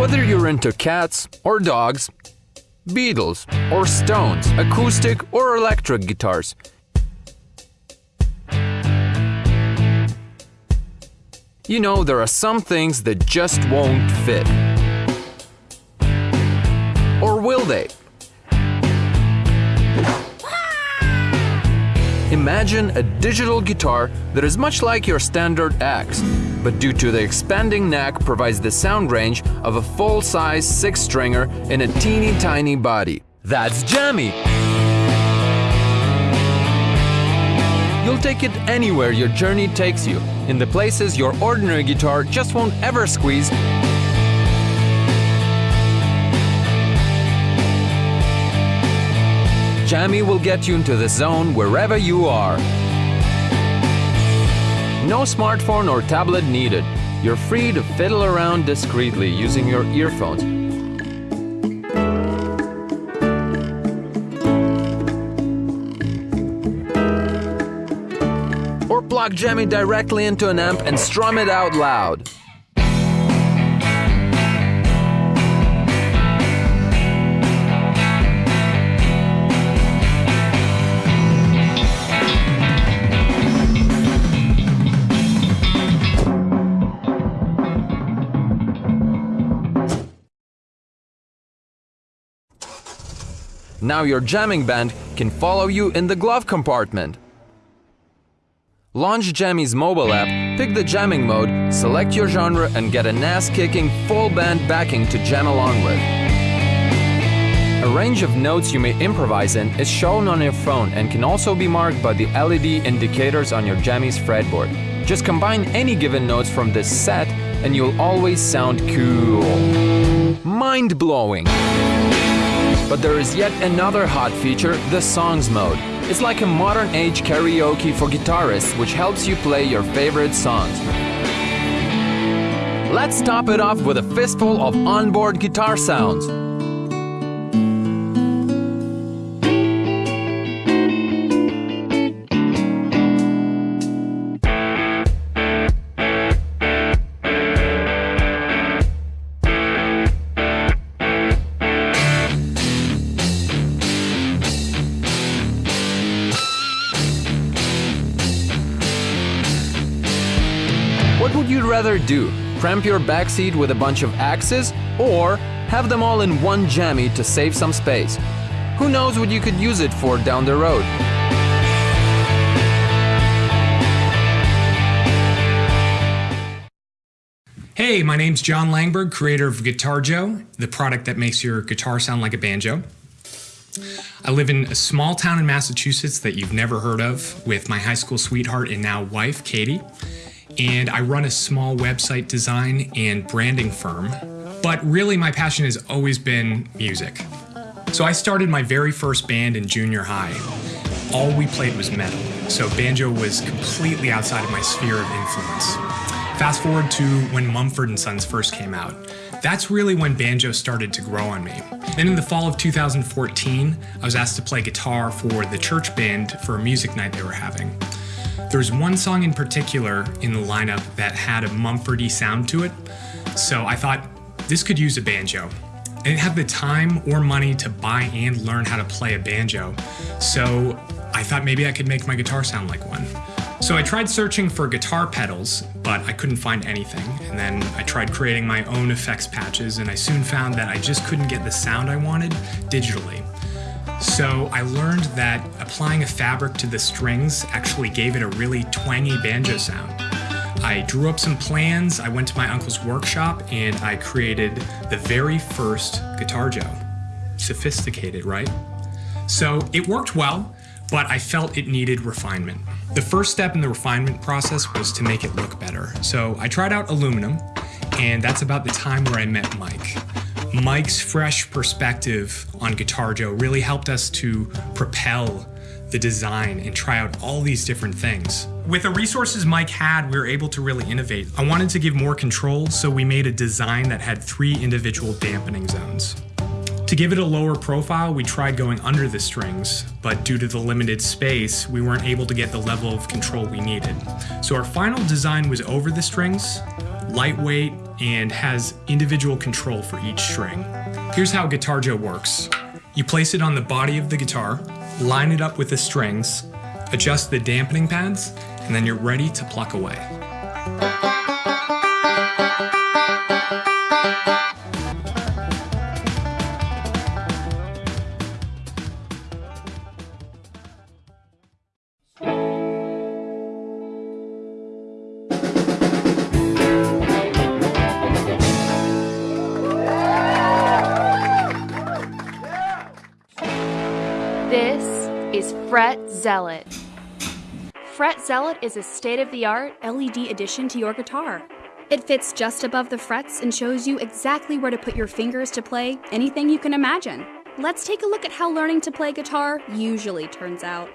Whether you're into cats or dogs, Beatles or Stones, acoustic or electric guitars, you know there are some things that just won't fit. Or will they? Imagine a digital guitar that is much like your standard axe, but due to the expanding neck provides the sound range of a full-size six-stringer in a teeny tiny body. That's Jammy! You'll take it anywhere your journey takes you, in the places your ordinary guitar just won't ever squeeze Jammy will get you into the zone wherever you are. No smartphone or tablet needed. You're free to fiddle around discreetly using your earphones. Or plug Jammy directly into an amp and strum it out loud. Now your jamming band can follow you in the glove compartment. Launch Jammy's mobile app, pick the jamming mode, select your genre and get an ass-kicking full band backing to jam along with. A range of notes you may improvise in is shown on your phone and can also be marked by the LED indicators on your Jammy's fretboard. Just combine any given notes from this set and you'll always sound cool. Mind-blowing! But there is yet another hot feature, the Songs mode. It's like a modern age karaoke for guitarists which helps you play your favorite songs. Let's top it off with a fistful of onboard guitar sounds. Do? Cramp your backseat with a bunch of axes or have them all in one jammy to save some space? Who knows what you could use it for down the road? Hey, my name's John Langberg, creator of Guitar Joe, the product that makes your guitar sound like a banjo. I live in a small town in Massachusetts that you've never heard of with my high school sweetheart and now wife, Katie. And I run a small website design and branding firm. But really, my passion has always been music. So I started my very first band in junior high. All we played was metal, so banjo was completely outside of my sphere of influence. Fast forward to when Mumford & Sons first came out. That's really when banjo started to grow on me. Then in the fall of 2014, I was asked to play guitar for the church band for a music night they were having. There's one song in particular in the lineup that had a Mumfordy sound to it, so I thought this could use a banjo. I didn't have the time or money to buy and learn how to play a banjo, so I thought maybe I could make my guitar sound like one. So I tried searching for guitar pedals, but I couldn't find anything. And then I tried creating my own effects patches, and I soon found that I just couldn't get the sound I wanted digitally. So I learned that applying a fabric to the strings actually gave it a really twangy banjo sound. I drew up some plans, I went to my uncle's workshop, and I created the very first Guitar Joe. Sophisticated, right? So it worked well, but I felt it needed refinement. The first step in the refinement process was to make it look better. So I tried out aluminum, and that's about the time where I met Mike. Mike's fresh perspective on Guitar Joe really helped us to propel the design and try out all these different things. With the resources Mike had, we were able to really innovate. I wanted to give more control, so we made a design that had three individual dampening zones. To give it a lower profile, we tried going under the strings, but due to the limited space, we weren't able to get the level of control we needed. So our final design was over the strings, lightweight, and has individual control for each string. Here's how Guitar Joe works. You place it on the body of the guitar, line it up with the strings, adjust the dampening pads, and then you're ready to pluck away. Fret Zealot. Fret Zealot is a state of the art LED addition to your guitar. It fits just above the frets and shows you exactly where to put your fingers to play anything you can imagine. Let's take a look at how learning to play guitar usually turns out.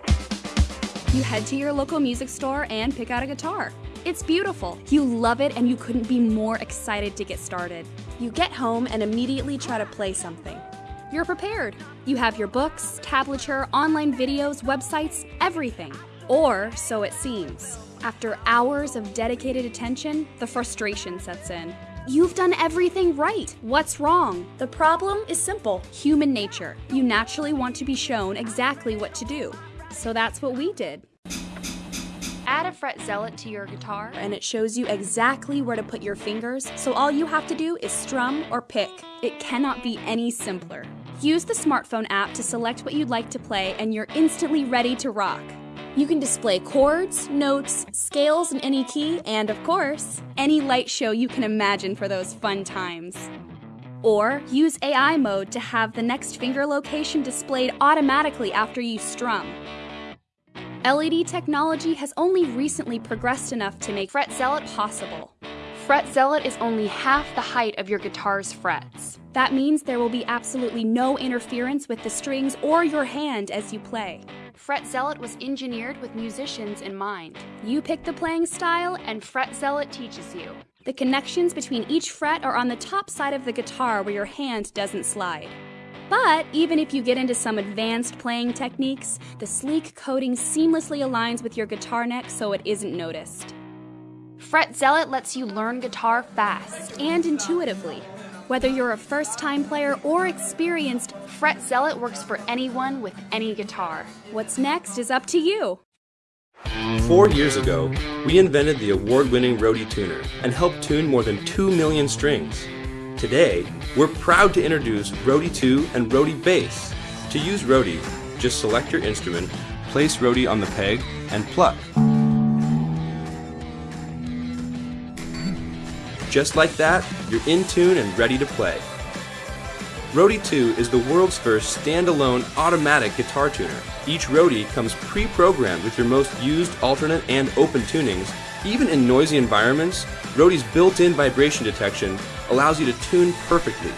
You head to your local music store and pick out a guitar. It's beautiful. You love it and you couldn't be more excited to get started. You get home and immediately try to play something. You're prepared. You have your books, tablature, online videos, websites, everything. Or so it seems. After hours of dedicated attention, the frustration sets in. You've done everything right. What's wrong? The problem is simple human nature. You naturally want to be shown exactly what to do. So that's what we did. Add a fret zealot to your guitar, and it shows you exactly where to put your fingers, so all you have to do is strum or pick. It cannot be any simpler. Use the smartphone app to select what you'd like to play, and you're instantly ready to rock. You can display chords, notes, scales in any key, and of course, any light show you can imagine for those fun times. Or use AI mode to have the next finger location displayed automatically after you strum. LED technology has only recently progressed enough to make Fret Zealot possible. Fret Zealot is only half the height of your guitar's frets. That means there will be absolutely no interference with the strings or your hand as you play. Fret Zealot was engineered with musicians in mind. You pick the playing style, and Fret Zealot teaches you. The connections between each fret are on the top side of the guitar where your hand doesn't slide. But even if you get into some advanced playing techniques, the sleek coating seamlessly aligns with your guitar neck so it isn't noticed. Fret Zealot lets you learn guitar fast and intuitively. Whether you're a first time player or experienced, Fret Zealot works for anyone with any guitar. What's next is up to you. Four years ago, we invented the award winning Roadie Tuner and helped tune more than 2 million strings. Today, we're proud to introduce Roadie 2 and Roadie Bass. To use Roadie, just select your instrument, place Roadie on the peg, and pluck. Just like that, you're in tune and ready to play. Roadie 2 is the world's first standalone automatic guitar tuner. Each Roadie comes pre-programmed with your most used alternate and open tunings. Even in noisy environments, Roadie's built-in vibration detection allows you to tune perfectly.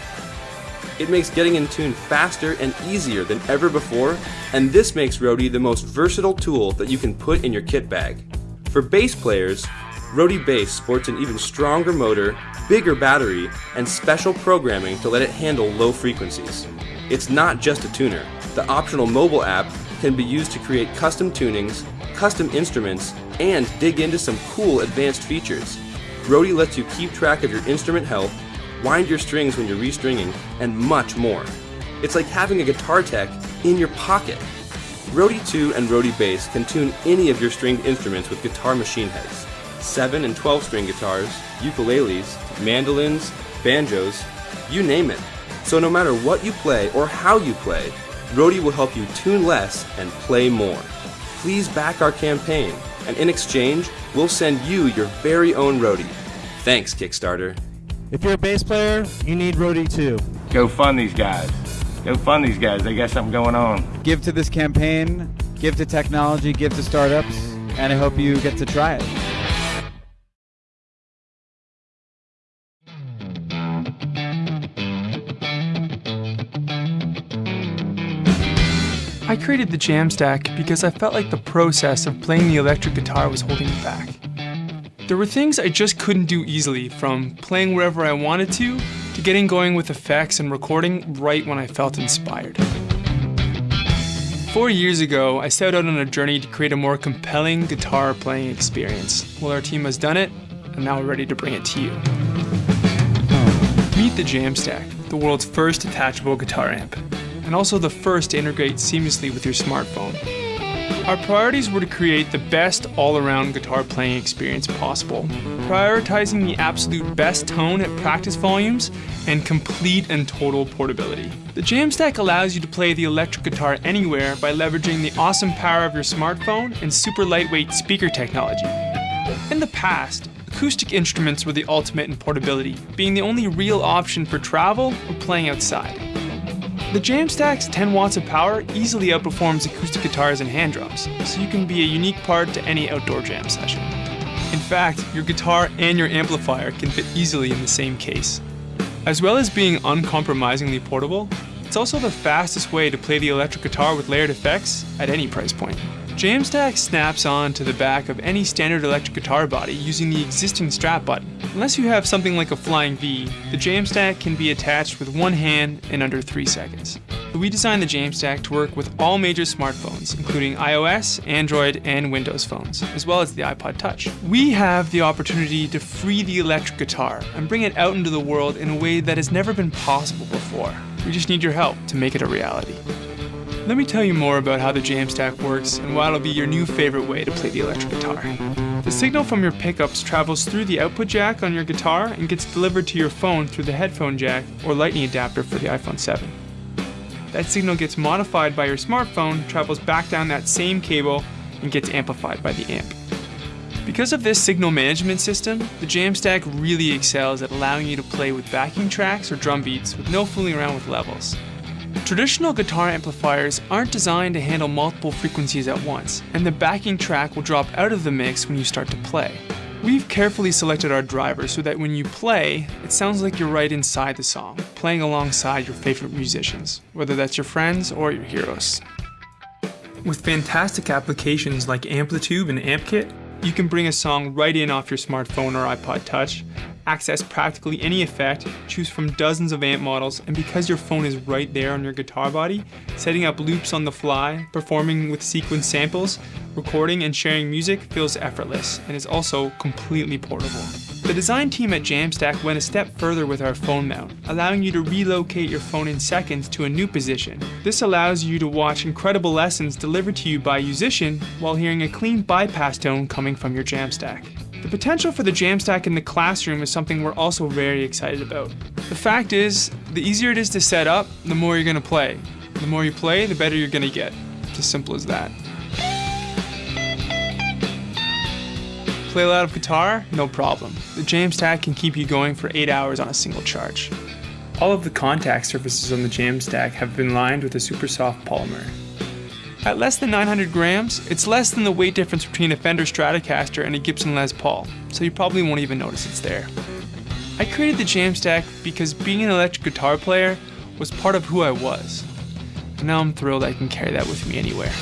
It makes getting in tune faster and easier than ever before, and this makes Roadie the most versatile tool that you can put in your kit bag. For bass players, Roadie Bass sports an even stronger motor, bigger battery, and special programming to let it handle low frequencies. It's not just a tuner. The optional mobile app can be used to create custom tunings, custom instruments, and dig into some cool advanced features. Roadie lets you keep track of your instrument health, wind your strings when you're restringing, and much more. It's like having a guitar tech in your pocket. Roadie 2 and Roadie Bass can tune any of your stringed instruments with guitar machine heads. 7 and 12 string guitars, ukuleles, mandolins, banjos, you name it. So no matter what you play or how you play, Roadie will help you tune less and play more. Please back our campaign, and in exchange, we'll send you your very own Roadie. Thanks, Kickstarter. If you're a bass player, you need Roadie too. Go fund these guys. Go fund these guys. They got something going on. Give to this campaign, give to technology, give to startups, and I hope you get to try it. I created the Jamstack because I felt like the process of playing the electric guitar was holding me back. There were things I just couldn't do easily, from playing wherever I wanted to, to getting going with effects and recording right when I felt inspired. Four years ago, I set out on a journey to create a more compelling guitar playing experience. Well, our team has done it, and now we're ready to bring it to you. Meet the Jamstack, the world's first detachable guitar amp, and also the first to integrate seamlessly with your smartphone. Our priorities were to create the best all-around guitar playing experience possible, prioritizing the absolute best tone at practice volumes and complete and total portability. The Jamstack allows you to play the electric guitar anywhere by leveraging the awesome power of your smartphone and super lightweight speaker technology. In the past, acoustic instruments were the ultimate in portability, being the only real option for travel or playing outside. The Jamstack's 10 watts of power easily outperforms acoustic guitars and hand drums, so you can be a unique part to any outdoor jam session. In fact, your guitar and your amplifier can fit easily in the same case. As well as being uncompromisingly portable, it's also the fastest way to play the electric guitar with layered effects at any price point. Jamstack snaps on to the back of any standard electric guitar body using the existing strap button. Unless you have something like a Flying V, the Jamstack can be attached with one hand in under 3 seconds. We designed the Jamstack to work with all major smartphones, including iOS, Android, and Windows phones, as well as the iPod Touch. We have the opportunity to free the electric guitar and bring it out into the world in a way that has never been possible before. We just need your help to make it a reality. Let me tell you more about how the Jamstack works and why it'll be your new favorite way to play the electric guitar. The signal from your pickups travels through the output jack on your guitar and gets delivered to your phone through the headphone jack or lightning adapter for the iPhone 7. That signal gets modified by your smartphone, travels back down that same cable, and gets amplified by the amp. Because of this signal management system, the Jamstack really excels at allowing you to play with backing tracks or drum beats with no fooling around with levels. Traditional guitar amplifiers aren't designed to handle multiple frequencies at once, and the backing track will drop out of the mix when you start to play. We've carefully selected our driver so that when you play, it sounds like you're right inside the song, playing alongside your favorite musicians, whether that's your friends or your heroes. With fantastic applications like Amplitube and AmpKit, you can bring a song right in off your smartphone or iPod Touch, access practically any effect, choose from dozens of amp models, and because your phone is right there on your guitar body, setting up loops on the fly, performing with sequence samples, recording and sharing music feels effortless and is also completely portable. The design team at Jamstack went a step further with our phone mount, allowing you to relocate your phone in seconds to a new position. This allows you to watch incredible lessons delivered to you by a musician while hearing a clean bypass tone coming from your Jamstack. The potential for the Jamstack in the classroom is something we're also very excited about. The fact is, the easier it is to set up, the more you're going to play. The more you play, the better you're going to get. It's as simple as that. Play a lot of guitar? No problem. The Jamstack can keep you going for 8 hours on a single charge. All of the contact surfaces on the Jamstack have been lined with a super soft polymer. At less than 900 grams, it's less than the weight difference between a Fender Stratocaster and a Gibson Les Paul, so you probably won't even notice it's there. I created the Jamstack because being an electric guitar player was part of who I was. And now I'm thrilled I can carry that with me anywhere.